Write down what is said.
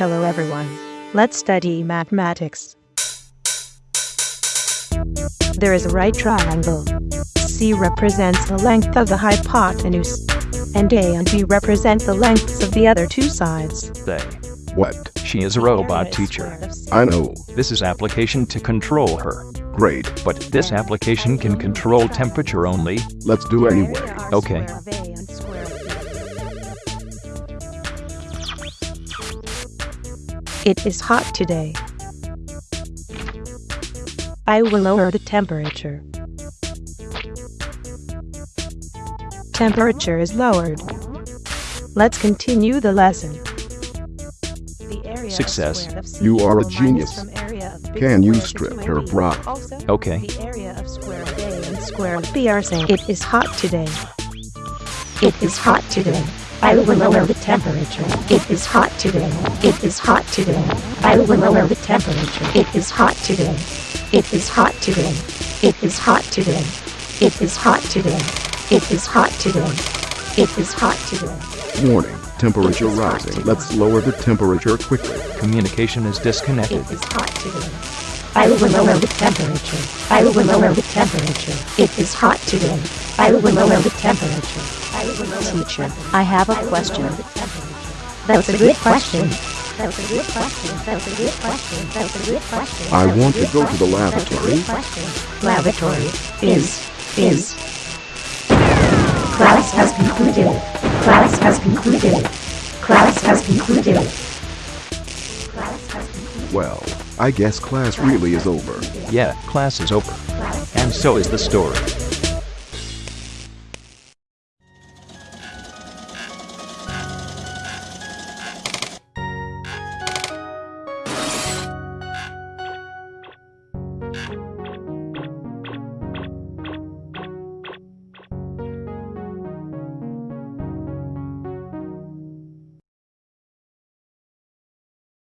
Hello everyone. Let's study mathematics. There is a right triangle. C represents the length of the hypotenuse, and A and B represent the lengths of the other two sides. They. What? She is a robot teacher. I know. This is application to control her. Great. But this application can control temperature only. Let's do anyway. Okay. It is hot today. I will lower the temperature. Temperature is lowered. Let's continue the lesson. The area Success. of You are a genius. Can you strip her bra? Okay. the area of square A and square of B are same. It is hot today. It is hot today. I will lower the temperature. It is hot today. It is hot today. I will lower the temperature. It is hot today. It is hot today. It is hot today. It is hot today. It is hot today. It is hot today. Warning. Temperature rising. Let's lower the temperature quickly. Communication is disconnected. It is hot today. I will lower the temperature. I will lower the temperature. It is hot today. I will lower the temperature. I will lower the Teacher, temperature. I have a I question. lower the temperature. That's a good question. That's a good question. That's a good question. That's a good question. I want to go to the question. lavatory. That's a good question. Lavatory is is. Class has concluded. Class has concluded. Class has concluded. Class has concluded. Well, I guess class really is over. Yeah, class is over. And so is the story.